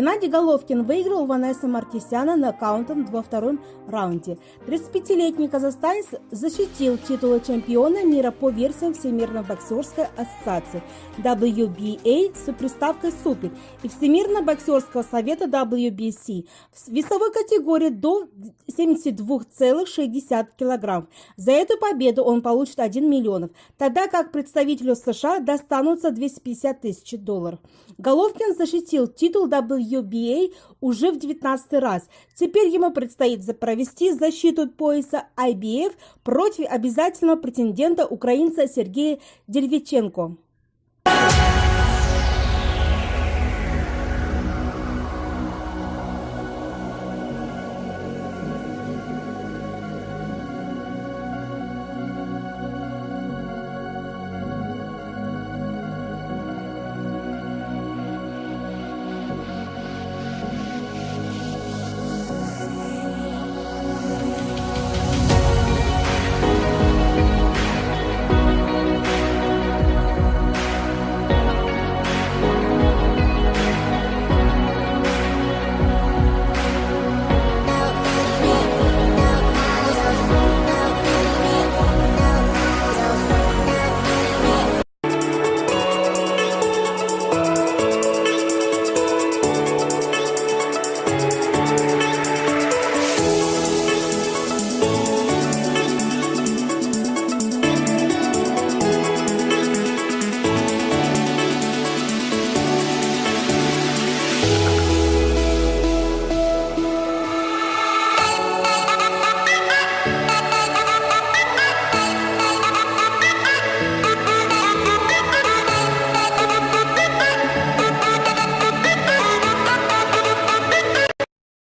Геннадий Головкин выиграл у Ванессы Мартисяна нокаутом во втором раунде. 35-летний казахстанец защитил титулы чемпиона мира по версиям Всемирной боксерской ассоциации WBA с приставкой «Супер» и Всемирного боксерского совета WBC в весовой категории до 72,6 кг. За эту победу он получит 1 миллион, тогда как представителю США достанутся 250 тысяч долларов. Головкин защитил титул WBA WBA уже в 19 раз. Теперь ему предстоит провести защиту пояса IBF против обязательного претендента украинца Сергея Деревиченко.